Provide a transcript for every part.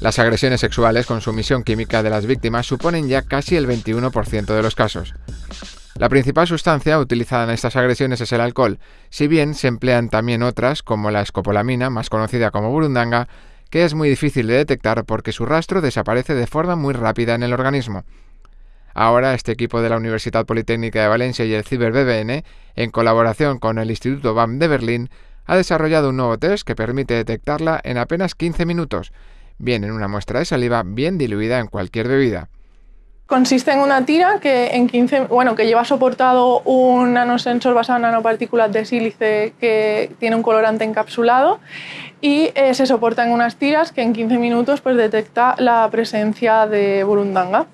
Las agresiones sexuales con sumisión química de las víctimas suponen ya casi el 21% de los casos. La principal sustancia utilizada en estas agresiones es el alcohol, si bien se emplean también otras como la escopolamina, más conocida como burundanga, que es muy difícil de detectar porque su rastro desaparece de forma muy rápida en el organismo. Ahora, este equipo de la Universidad Politécnica de Valencia y el CiberBBN, en colaboración con el Instituto BAM de Berlín, ha desarrollado un nuevo test que permite detectarla en apenas 15 minutos, bien en una muestra de saliva bien diluida en cualquier bebida. Consiste en una tira que, en 15, bueno, que lleva soportado un nanosensor basado en nanopartículas de sílice que tiene un colorante encapsulado y eh, se soporta en unas tiras que en 15 minutos pues, detecta la presencia de burundanga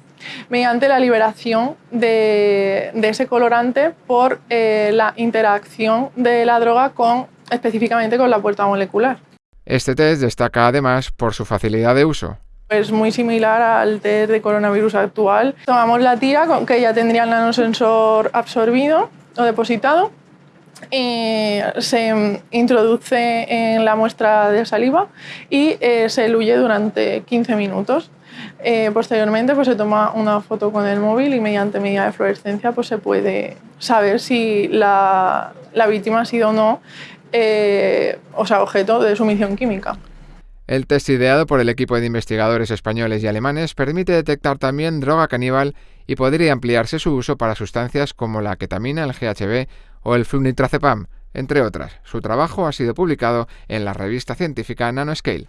mediante la liberación de, ese colorante por eh, la interacción de la droga con, específicamente con la puerta molecular. Este test destaca además por su facilidad de uso. Es muy similar al test de coronavirus actual. Tomamos la tira que ya tendría el nanosensor absorbido o depositado se introduce en la muestra de saliva y eh, se eluye durante 15 minutos. Eh, posteriormente pues, se toma una foto con el móvil y mediante medida de fluorescencia pues, se puede saber si la, víctima ha sido o no eh, o sea, objeto de sumisión química. El test ideado por el equipo de investigadores españoles y alemanes permite detectar también droga caníbal y podría ampliarse su uso para sustancias como la ketamina, el GHB o el flunitrazepam, entre otras. Su trabajo ha sido publicado en la revista científica Nanoscale.